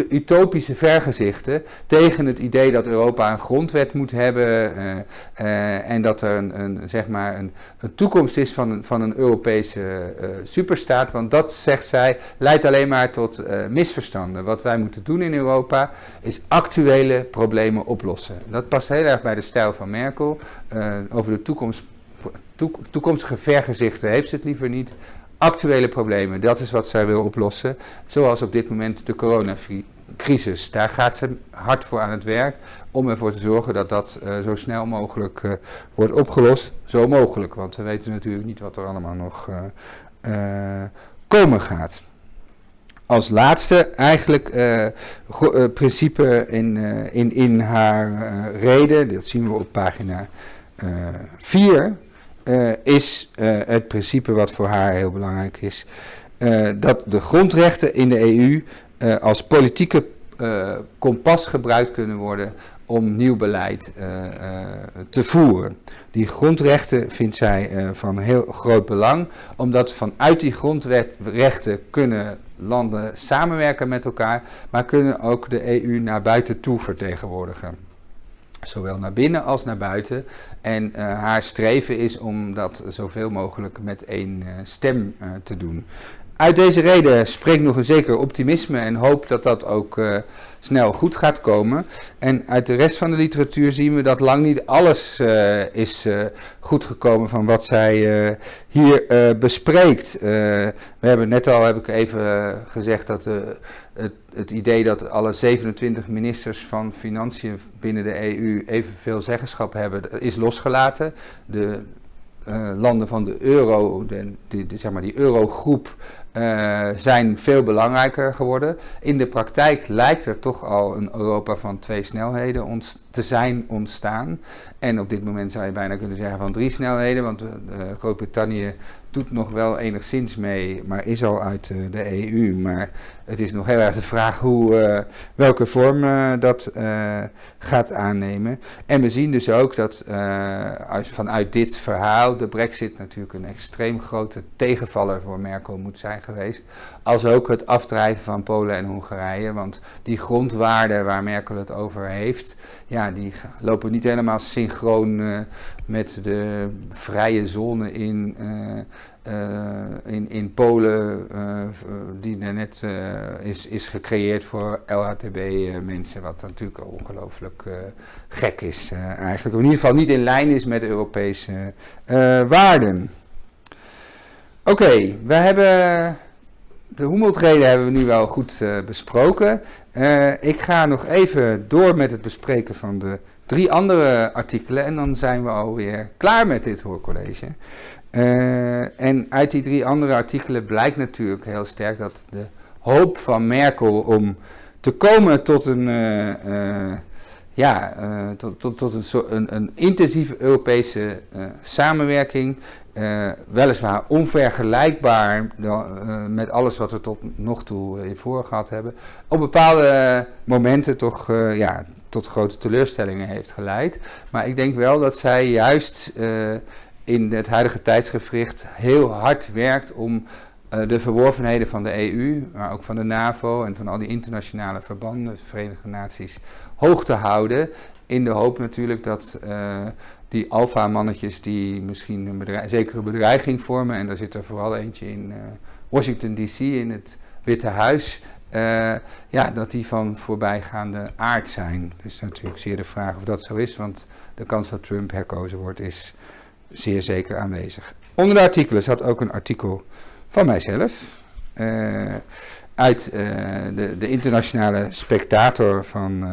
utopische vergezichten tegen het idee dat Europa een grondwet moet hebben uh, uh, en dat er een, een, zeg maar een, een, toekomst is van, van een Europese uh, superstaat. Want dat, zegt zij, leidt alleen maar tot misverstanden. Wat wij moeten doen in Europa is actuele problemen oplossen. Dat past heel erg bij de stijl van Merkel. over de toekomst, toekomstige vergezichten heeft ze het liever niet actuele problemen. Dat is wat zij wil oplossen. Zoals op dit moment de coronacrisis. Daar gaat ze hard voor aan het werk om ervoor te zorgen dat dat uh, zo snel mogelijk uh, wordt opgelost. Zo mogelijk, want we weten natuurlijk niet wat er allemaal nog uh, komen gaat. Als laatste eigenlijk principe in, in, in haar reden, dat zien we op pagina 4 uh, is uh, het principe wat voor haar heel belangrijk is. Uh, dat de grondrechten in de EU als politieke kompas gebruikt kunnen worden om nieuw beleid te voeren. Die grondrechten vindt zij van heel groot belang, omdat vanuit die grondrechten kunnen landen samenwerken met elkaar, maar kunnen ook de EU naar buiten toe vertegenwoordigen. Zowel naar binnen als naar buiten. En uh, haar streven is om dat zoveel mogelijk met één uh, stem uh, te doen. Uit deze reden spreekt nog een zeker optimisme en hoop dat dat ook snel goed gaat komen. En uit de rest van de literatuur zien we dat lang niet alles is goed gekomen van wat zij hier bespreekt. we hebben net al, heb ik even gezegd, dat het het idee dat alle 27 ministers van Financiën binnen de EU evenveel zeggenschap hebben, is losgelaten. De uh, landen van de euro, de, de, zeg maar die eurogroep, uh, zijn veel belangrijker geworden. In de praktijk lijkt er toch al een Europa van twee snelheden te zijn ontstaan. En op dit moment zou je bijna kunnen zeggen van drie snelheden, want Groot-Brittannië doet nog wel enigszins mee, maar is al uit de EU. Maar het is nog heel erg de vraag hoe, welke vorm dat gaat aannemen. En we zien dus ook dat vanuit dit verhaal de brexit natuurlijk een extreem grote tegenvaller voor Merkel moet zijn geweest. Als ook het afdrijven van Polen en Hongarije. Want die grondwaarden waar Merkel het over heeft, ja, die lopen niet helemaal synchroon met de vrije zone in, uh, in, in Polen, die er net is, is gecreëerd voor LHTB-mensen. Wat natuurlijk ongelooflijk gek is eigenlijk. In ieder geval niet in lijn is met Europese waarden. Oké, we hebben de Humboldt-reden hebben we nu wel goed besproken. Ik ga nog even door met het bespreken van de drie andere artikelen en dan zijn we alweer klaar met dit hoorcollege. Uh, en uit die drie andere artikelen blijkt natuurlijk heel sterk dat de hoop van Merkel om te komen tot een, ja, tot, tot, tot een, een, een intensieve Europese samenwerking uh, weliswaar onvergelijkbaar uh, met alles wat we tot nog toe uh, voor gehad hebben, op bepaalde momenten toch ja, tot grote teleurstellingen heeft geleid. Maar ik denk wel dat zij juist in het huidige tijdsgevricht heel hard werkt om de verworvenheden van de EU, maar ook van de NAVO en van al die internationale verbanden, de Verenigde Naties, hoog te houden. In de hoop natuurlijk dat die alfa-mannetjes die misschien een zekere bedreiging vormen. En daar zit er vooral eentje in Washington DC, in het Witte Huis. Uh, ja, dat die van voorbijgaande aard zijn. Dus natuurlijk zeer de vraag of dat zo is, want de kans dat Trump herkozen wordt is zeer zeker aanwezig. Onder de artikelen zat ook een artikel van mijzelf. Uh, uit de, de, internationale spectator van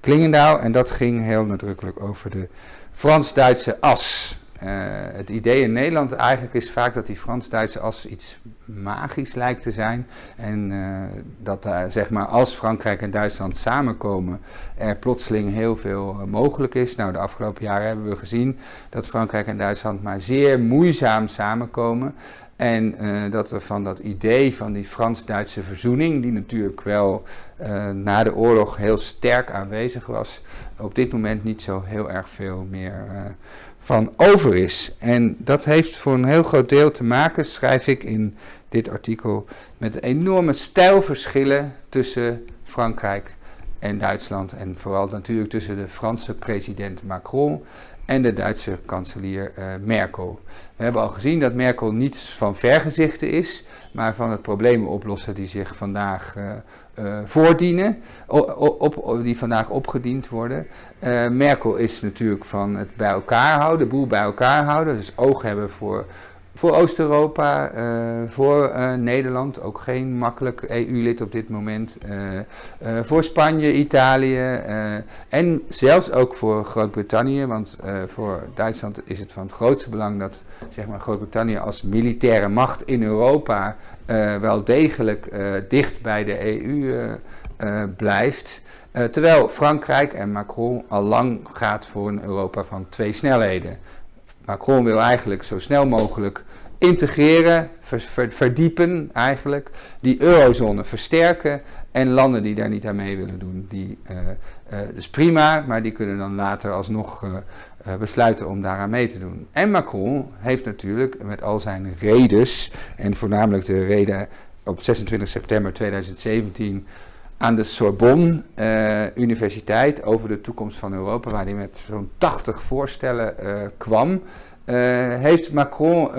Klingendaal. En dat ging heel nadrukkelijk over de Frans-Duitse as. Uh, het idee in Nederland eigenlijk is vaak dat die Frans-Duitse as iets magisch lijkt te zijn. En uh, dat uh, zeg maar als Frankrijk en Duitsland samenkomen, er plotseling heel veel mogelijk is. Nou, de afgelopen jaren hebben we gezien dat Frankrijk en Duitsland maar zeer moeizaam samenkomen. En dat er van dat idee van die Frans-Duitse verzoening, die natuurlijk wel na de oorlog heel sterk aanwezig was, op dit moment niet zo heel erg veel meer uh, van over is. En dat heeft voor een heel groot deel te maken, schrijf ik in dit artikel, met enorme stijlverschillen tussen Frankrijk en Duitsland. En vooral natuurlijk tussen de Franse president Macron en de Duitse kanselier uh, Merkel. We hebben al gezien dat Merkel niet van vergezichten is, maar van het problemen oplossen die zich vandaag uh, voordienen, op, die vandaag opgediend worden. Merkel is natuurlijk van het bij elkaar houden, de boel bij elkaar houden, dus oog hebben voor voor Oost-Europa, uh, voor uh, Nederland, ook geen makkelijk EU-lid op dit moment. Uh, voor Spanje, Italië en zelfs ook voor Groot-Brittannië. Want voor Duitsland is het van het grootste belang dat zeg maar, Groot-Brittannië als militaire macht in Europa wel degelijk dicht bij de EU blijft. terwijl Frankrijk en Macron al lang gaat voor een Europa van twee snelheden. Macron wil eigenlijk zo snel mogelijk integreren, verdiepen eigenlijk, die eurozone versterken en landen die daar niet aan mee willen doen, die, uh, uh, dus prima, maar die kunnen dan later alsnog uh, besluiten om daaraan mee te doen. En Macron heeft natuurlijk met al zijn redes, en voornamelijk de reden op 26 september 2017 aan de Sorbonne Universiteit over de toekomst van Europa, waar hij met zo'n 80 voorstellen kwam. Uh, heeft Macron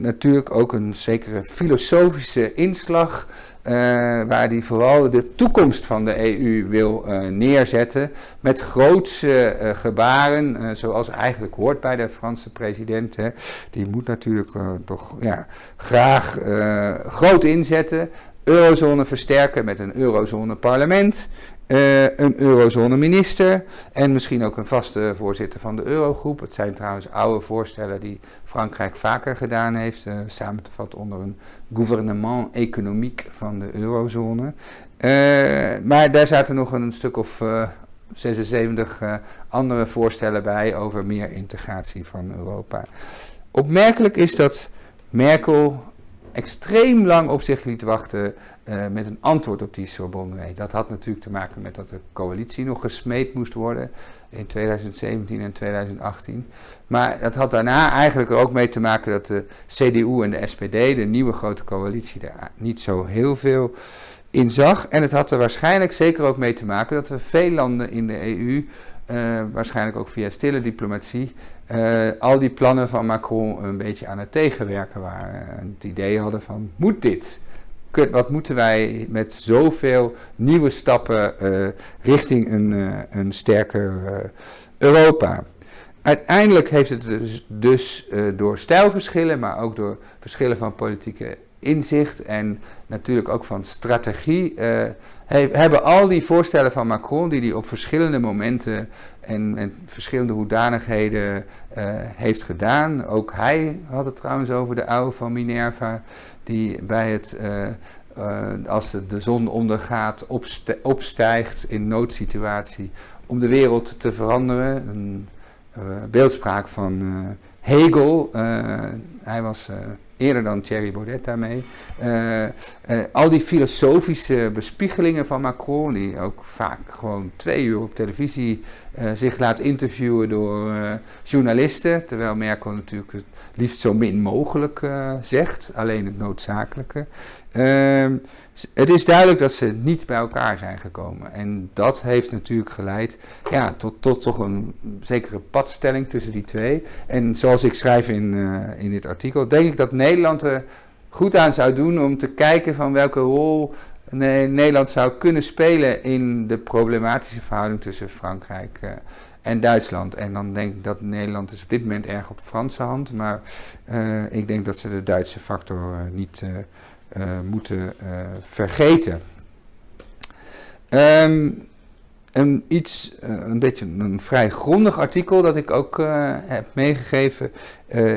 natuurlijk ook een zekere filosofische inslag, waar hij vooral de toekomst van de EU wil neerzetten, met grootse gebaren, zoals eigenlijk hoort bij de Franse president. Hè. Die moet natuurlijk toch ja, graag groot inzetten, eurozone versterken met een eurozone parlement. Uh, een eurozone-minister en misschien ook een vaste voorzitter van de eurogroep. Het zijn trouwens oude voorstellen die Frankrijk vaker gedaan heeft, uh, samen te vatten onder een gouvernement economiek van de eurozone. Uh, maar daar zaten nog een stuk of 76 andere voorstellen bij over meer integratie van Europa. Opmerkelijk is dat Merkel extreem lang op zich liet wachten uh, met een antwoord op die Sorbonne. Dat had natuurlijk te maken met dat de coalitie nog gesmeed moest worden in 2017 en 2018. Maar dat had daarna eigenlijk ook mee te maken dat de CDU en de SPD, de nieuwe grote coalitie, daar niet zo heel veel in zag. En het had er waarschijnlijk zeker ook mee te maken dat we veel landen in de EU, eh, waarschijnlijk ook via stille diplomatie, uh, al die plannen van Macron een beetje aan het tegenwerken waren. En het idee hadden van, moet dit? Wat moeten wij met zoveel nieuwe stappen uh, richting een, uh, een sterker Europa? Uiteindelijk heeft het dus, dus door stijlverschillen, maar ook door verschillen van politieke inzicht en natuurlijk ook van strategie, hebben al die voorstellen van Macron, die hij op verschillende momenten en, en verschillende hoedanigheden uh, heeft gedaan. Ook hij had het trouwens over de oude van Minerva, die bij het, uh, uh, als de, de, zon ondergaat, opstijgt in noodsituatie om de wereld te veranderen. Een beeldspraak van Hegel. hij was eerder dan Thierry Baudet daarmee. Uh, uh, al die filosofische bespiegelingen van Macron, die ook vaak gewoon twee uur op televisie uh, zich laat interviewen door journalisten, terwijl Merkel natuurlijk het liefst zo min mogelijk zegt, alleen het noodzakelijke. Ehm, het is duidelijk dat ze niet bij elkaar zijn gekomen. En dat heeft natuurlijk geleid ja, tot, tot toch een zekere padstelling tussen die twee. En zoals ik schrijf in, uh, in dit artikel, denk ik dat Nederland er goed aan zou doen om te kijken van welke rol Nederland zou kunnen spelen in de problematische verhouding tussen Frankrijk uh, en Duitsland. En dan denk ik dat Nederland is op dit moment erg op Franse hand, maar uh, ik denk dat ze de Duitse factor niet moeten uh, vergeten. Um, een, iets, uh, een beetje een vrij grondig artikel dat ik ook heb meegegeven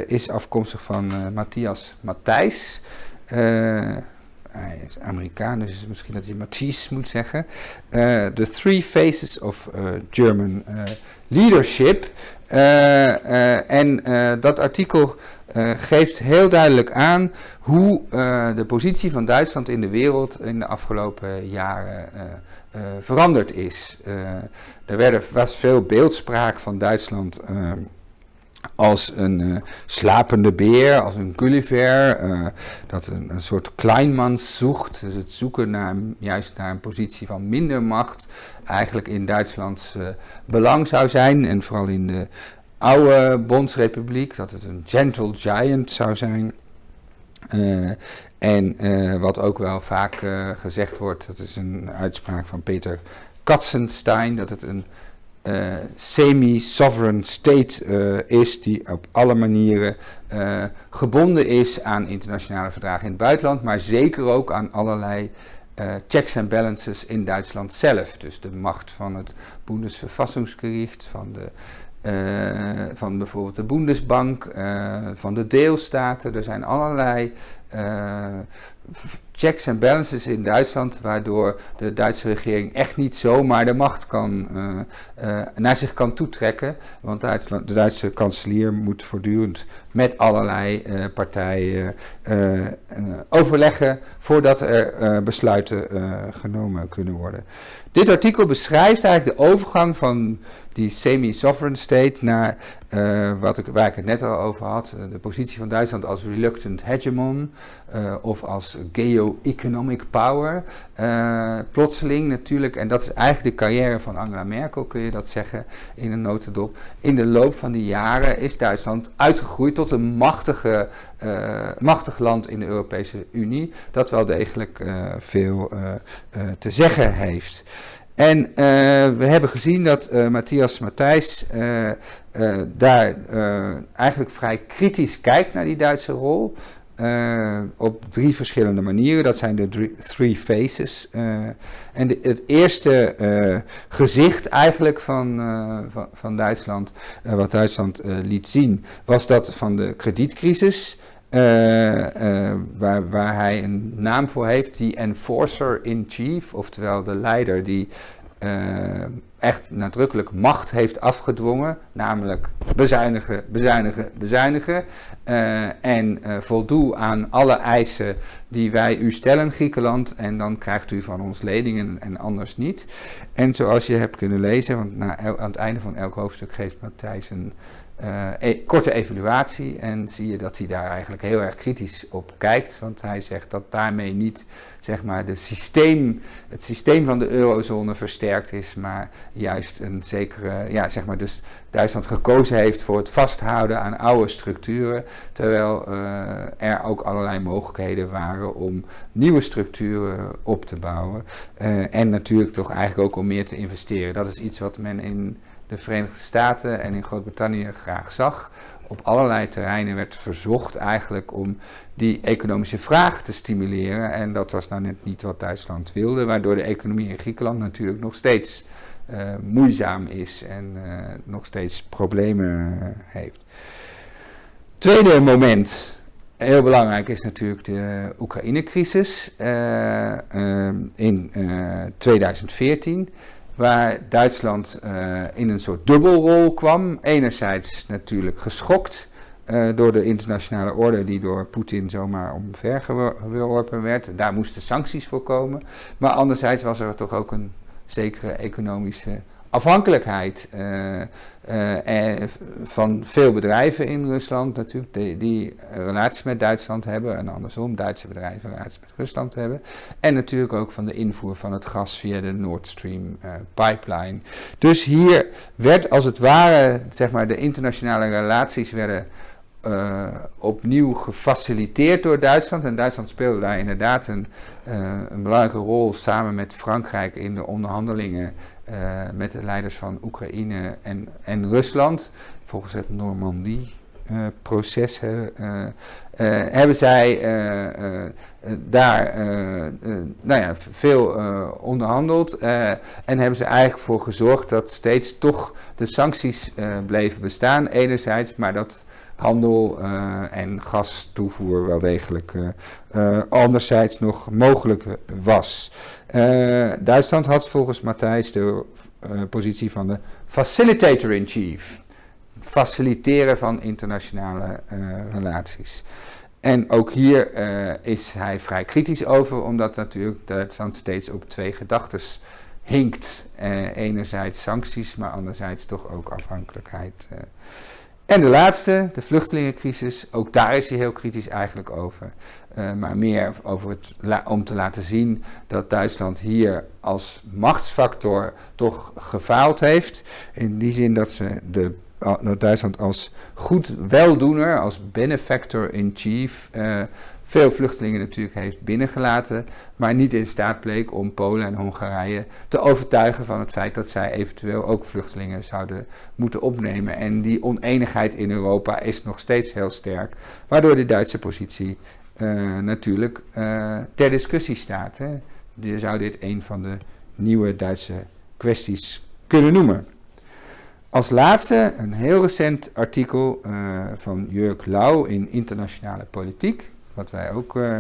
is afkomstig van Matthias Matthijs. hij is Amerikaan, dus misschien dat je Matthijs moet zeggen. The Three Faces of German Leadership. en dat artikel uh, geeft heel duidelijk aan hoe uh, de positie van Duitsland in de wereld in de afgelopen jaren uh, veranderd is. er werden, was veel beeldspraak van Duitsland als een slapende beer, als een Gulliver, dat een, een soort kleinmans zoekt. Dus het zoeken naar, juist naar een positie van minder macht eigenlijk in Duitslands belang zou zijn. En vooral in de oude Bondsrepubliek, dat het een gentle giant zou zijn. Uh, en uh, wat ook wel vaak uh, gezegd wordt, dat is een uitspraak van Peter Katzenstein, dat het een semi-sovereign state is die op alle manieren gebonden is aan internationale verdragen in het buitenland, maar zeker ook aan allerlei checks en balances in Duitsland zelf. Dus de macht van het Bundesverfassungsgericht, van de uh, van bijvoorbeeld de Bundesbank, uh, van de deelstaten. Er zijn allerlei uh, checks en balances in Duitsland, waardoor de Duitse regering echt niet zomaar de macht kan, naar zich kan toetrekken. Want Duitsland, de Duitse kanselier moet voortdurend met allerlei partijen overleggen voordat er besluiten genomen kunnen worden. Dit artikel beschrijft eigenlijk de overgang van die semi-sovereign state naar wat ik, waar ik het net al over had, de positie van Duitsland als reluctant hegemon of als geo-economic power. Plotseling natuurlijk, en dat is eigenlijk de carrière van Angela Merkel, kun je dat zeggen in een notendop. In de loop van die jaren is Duitsland uitgegroeid tot een machtige, machtig land in de Europese Unie, dat wel degelijk veel te zeggen heeft. En we hebben gezien dat Matthias Matthijs daar eigenlijk vrij kritisch kijkt naar die Duitse rol. Op drie verschillende manieren. Dat zijn de three faces. en de, het eerste gezicht eigenlijk van, van, van, Duitsland, wat Duitsland liet zien, was dat van de kredietcrisis. Waar, waar hij een naam voor heeft, die enforcer in chief, oftewel de leider die echt nadrukkelijk macht heeft afgedwongen, namelijk bezuinigen, bezuinigen, bezuinigen. Uh, en uh, voldoe aan alle eisen die wij u stellen, Griekenland, en dan krijgt u van ons leningen en anders niet. En zoals je hebt kunnen lezen, want na, aan het einde van elk hoofdstuk geeft Matthijs een e korte evaluatie en zie je dat hij daar eigenlijk heel erg kritisch op kijkt. Want hij zegt dat daarmee niet zeg maar, de systeem, het systeem van de eurozone versterkt is, maar juist een zekere, ja, zeg maar dus Duitsland gekozen heeft voor het vasthouden aan oude structuren, terwijl uh, er ook allerlei mogelijkheden waren om nieuwe structuren op te bouwen. Uh, en natuurlijk toch eigenlijk ook om meer te investeren. Dat is iets wat men in de Verenigde Staten en in Groot-Brittannië graag zag. Op allerlei terreinen werd verzocht eigenlijk om die economische vraag te stimuleren. En dat was nou net niet wat Duitsland wilde, waardoor de economie in Griekenland natuurlijk nog steeds uh, moeizaam is en uh, nog steeds problemen heeft. Tweede moment, heel belangrijk, is natuurlijk de Oekraïne-crisis in 2014 waar Duitsland uh, in een soort dubbelrol kwam. Enerzijds natuurlijk uh, door de internationale orde die door Poetin zomaar omvergeworpen werd. Daar moesten sancties voor komen. Maar anderzijds was er toch ook een zekere economische afhankelijkheid uh, uh, van veel bedrijven in Rusland natuurlijk, die, relaties met Duitsland hebben en andersom Duitse bedrijven relaties met Rusland hebben. En natuurlijk ook van de invoer van het gas via de Nord Stream uh, pipeline. Dus hier werd als het ware, zeg maar, de internationale relaties werden opnieuw gefaciliteerd door Duitsland. En Duitsland speelde daar inderdaad een, een belangrijke rol samen met Frankrijk in de onderhandelingen uh, met de leiders van Oekraïne en, en Rusland. Volgens het Normandie-proces hebben zij daar nou ja, veel onderhandeld. en hebben ze eigenlijk voor gezorgd dat steeds toch de sancties bleven bestaan. Enerzijds, maar dat handel uh, en gastoevoer wel degelijk uh, uh, anderzijds nog mogelijk was. Duitsland had volgens Matthijs de positie van de facilitator-in-chief. Faciliteren van internationale relaties. En ook hier is hij vrij kritisch over, omdat natuurlijk Duitsland steeds op twee gedachten hinkt. enerzijds sancties, maar anderzijds toch ook afhankelijkheid. En de laatste, de vluchtelingencrisis, ook daar is hij heel kritisch eigenlijk over. Uh, maar meer over het, om te laten zien dat Duitsland hier als machtsfactor toch gefaald heeft. In die zin dat, ze de, Duitsland als goed weldoener, als benefactor in chief, uh, veel vluchtelingen natuurlijk heeft binnengelaten, maar niet in staat bleek om Polen en Hongarije te overtuigen van het feit dat zij eventueel ook vluchtelingen zouden moeten opnemen. En die oneenigheid in Europa is nog steeds heel sterk, waardoor de Duitse positie uh, natuurlijk uh, ter discussie staat. Hè. Je zou dit een van de nieuwe Duitse kwesties kunnen noemen. Als laatste een heel recent artikel uh, van Jurk Lau in Internationale Politiek wat wij ook uh,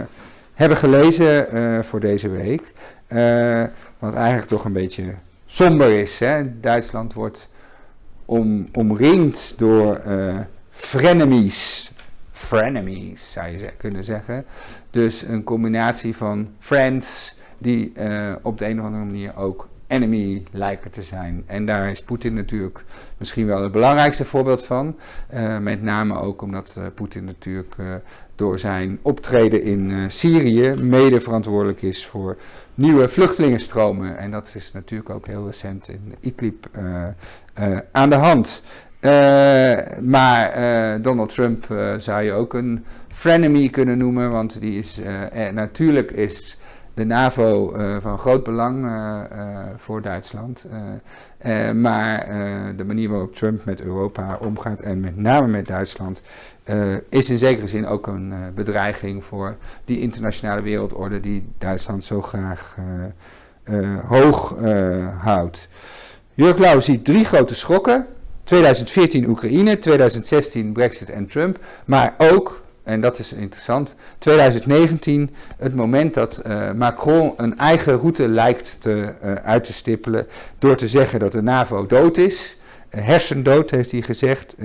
hebben gelezen uh, voor deze week. Uh, wat eigenlijk toch een beetje somber is. Hè? Duitsland wordt om, omringd door frenemies. Frenemies zou je kunnen zeggen. Dus een combinatie van friends die op de een of andere manier ook enemy lijken te zijn. En daar is Poetin natuurlijk misschien wel het belangrijkste voorbeeld van. Uh, met name ook omdat uh, Poetin natuurlijk uh, door zijn optreden in Syrië mede verantwoordelijk is voor nieuwe vluchtelingenstromen. En dat is natuurlijk ook heel recent in Idlib aan de hand. maar Donald Trump zou je ook een frenemy kunnen noemen, want die is natuurlijk is de NAVO uh, van groot belang uh, uh, voor Duitsland. maar de manier waarop Trump met Europa omgaat en met name met Duitsland is in zekere zin ook een bedreiging voor die internationale wereldorde die Duitsland zo graag hoog houdt. Jurk Lauw ziet drie grote schokken. 2014 Oekraïne, 2016 Brexit en Trump, maar ook en dat is interessant, 2019, het moment dat Macron een eigen route lijkt te, uit te stippelen door te zeggen dat de NAVO dood is hersendood, heeft hij gezegd,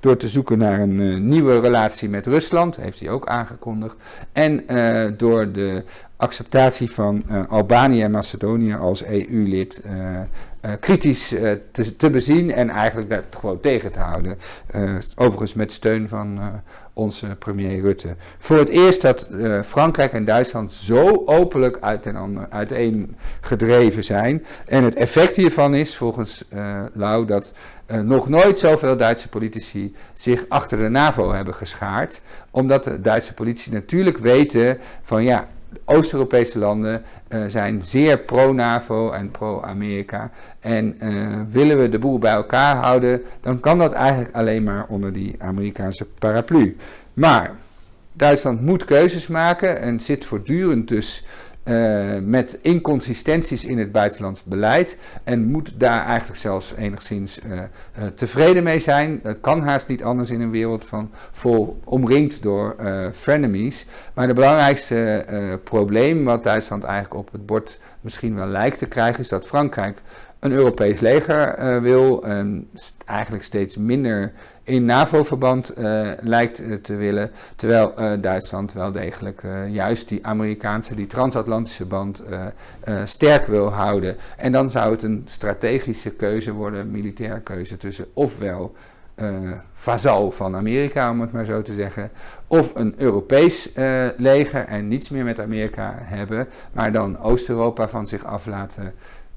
door te zoeken naar een nieuwe relatie met Rusland, heeft hij ook aangekondigd. En door de acceptatie van Albanië en Macedonië als EU-lid kritisch te, te, bezien en eigenlijk dat gewoon tegen te houden. overigens met steun van onze premier Rutte. Voor het eerst dat Frankrijk en Duitsland zo openlijk uiteen, uiteen gedreven zijn. En het effect hiervan is volgens Lau dat nog nooit zoveel Duitse politici zich achter de NAVO hebben geschaard. Omdat de Duitse politici natuurlijk weten van ja, Oost-Europese landen uh, zijn zeer pro-NAVO en pro-Amerika. En uh, willen we de boel bij elkaar houden, dan kan dat eigenlijk alleen maar onder die Amerikaanse paraplu. Maar Duitsland moet keuzes maken en zit voortdurend dus uh, met inconsistenties in het buitenlands beleid en moet daar eigenlijk zelfs enigszins uh, uh, tevreden mee zijn. Dat kan haast niet anders in een wereld van vol omringd door frenemies. Maar het belangrijkste probleem wat Duitsland eigenlijk op het bord misschien wel lijkt te krijgen is dat Frankrijk een Europees leger wil, en eigenlijk steeds minder in NAVO-verband uh, lijkt uh, te willen, terwijl Duitsland wel degelijk juist die Amerikaanse, die transatlantische band sterk wil houden. En dan zou het een strategische keuze worden, militaire keuze tussen ofwel vazal van Amerika, om het maar zo te zeggen, of een Europees leger en niets meer met Amerika hebben, maar dan Oost-Europa van zich af laten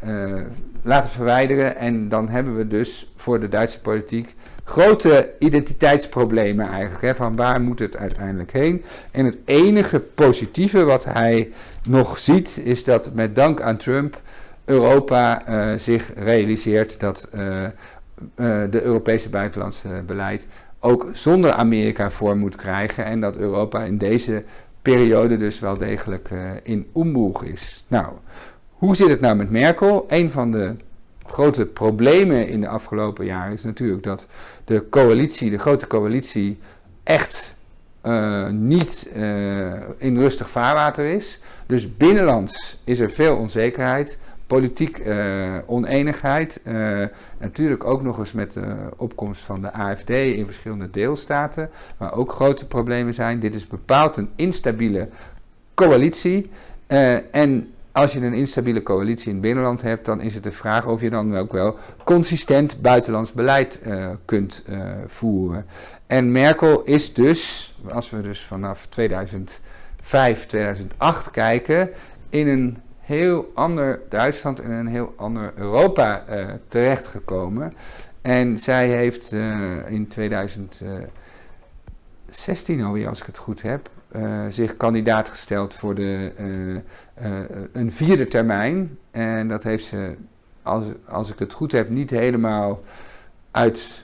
uh, laten verwijderen. En dan hebben we dus voor de Duitse politiek grote identiteitsproblemen eigenlijk. Hè, van waar moet het uiteindelijk heen? En het enige positieve wat hij nog ziet is dat met dank aan Trump Europa uh, zich realiseert dat uh, de Europese buitenlandse beleid ook zonder Amerika vorm moet krijgen. En dat Europa in deze periode dus wel degelijk in omboeg is. Nou, hoe zit het nou met Merkel? Een van de grote problemen in de afgelopen jaren is natuurlijk dat de coalitie, de grote coalitie, echt uh, niet uh, in rustig vaarwater is. Dus binnenlands is er veel onzekerheid, politiek uh, oneenigheid. natuurlijk ook nog eens met de opkomst van de AFD in verschillende deelstaten, waar ook grote problemen zijn. Dit is bepaald een instabiele coalitie. en als je een instabiele coalitie in het binnenland hebt, dan is het de vraag of je dan ook wel consistent buitenlands beleid uh, kunt uh, voeren. En Merkel is dus, als we dus vanaf 2005, 2008 kijken, in een heel ander Duitsland en een heel ander Europa uh, terechtgekomen. En zij heeft in 2016 alweer, als ik het goed heb, zich kandidaat gesteld voor de, uh, uh, een vierde termijn. En dat heeft ze, als, als ik het goed heb, niet helemaal uit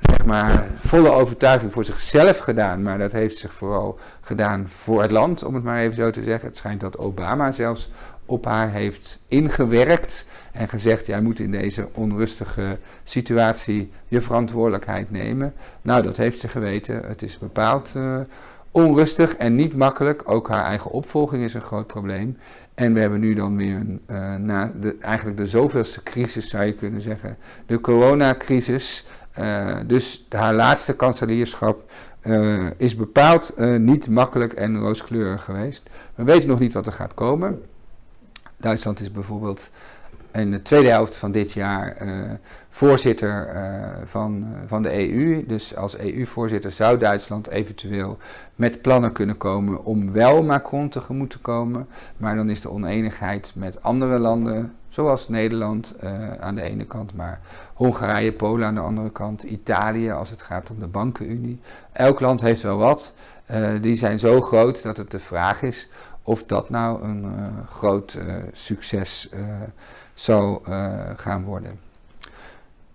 zeg maar, volle overtuiging voor zichzelf gedaan. Maar dat heeft zich vooral gedaan voor het land, om het maar even zo te zeggen. Het schijnt dat Obama zelfs op haar heeft ingewerkt en gezegd: jij moet in deze onrustige situatie je verantwoordelijkheid nemen. Nou, dat heeft ze geweten. Het is bepaald onrustig en niet makkelijk. Ook haar eigen opvolging is een groot probleem. En we hebben nu dan weer een, uh, na de, eigenlijk de zoveelste crisis, zou je kunnen zeggen. De coronacrisis. Uh, dus haar laatste kanselierschap uh, is bepaald niet makkelijk en rooskleurig geweest. We weten nog niet wat er gaat komen. Duitsland is bijvoorbeeld in de tweede helft van dit jaar uh, voorzitter uh, van, uh, van de EU. Dus als EU-voorzitter zou Duitsland eventueel met plannen kunnen komen om wel Macron tegemoet te komen. Maar dan is de oneenigheid met andere landen, zoals Nederland aan de ene kant, maar Hongarije, Polen aan de andere kant, Italië als het gaat om de bankenunie. Elk land heeft wel wat. die zijn zo groot dat het de vraag is of dat nou een groot succes zou uh, gaan worden.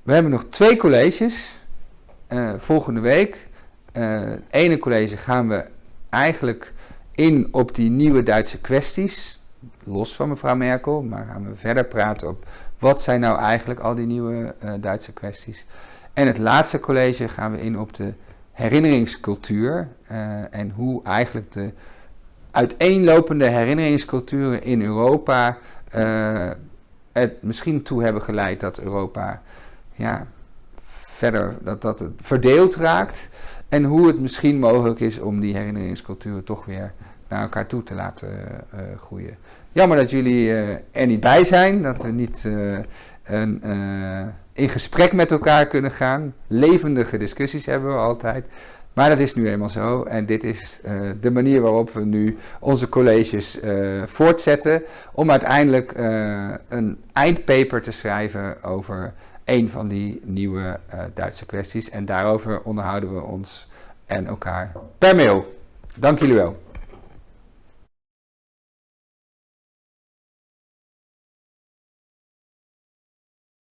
We hebben nog twee colleges uh, volgende week. Uh, het ene college gaan we eigenlijk in op die nieuwe Duitse kwesties, los van mevrouw Merkel, maar gaan we verder praten op wat zijn nou eigenlijk al die nieuwe Duitse kwesties. En het laatste college gaan we in op de herinneringscultuur en hoe eigenlijk de uiteenlopende herinneringsculturen in Europa het misschien toe hebben geleid dat Europa ja, verder dat, dat het verdeeld raakt. En hoe het misschien mogelijk is om die herinneringsculturen toch weer naar elkaar toe te laten uh, groeien. Jammer dat jullie uh, er niet bij zijn, dat we niet een, in gesprek met elkaar kunnen gaan. Levendige discussies hebben we altijd. Maar dat is nu eenmaal zo en dit is de manier waarop we nu onze colleges voortzetten om uiteindelijk een eindpaper te schrijven over een van die nieuwe Duitse kwesties. En daarover onderhouden we ons en elkaar per mail. Dank jullie wel.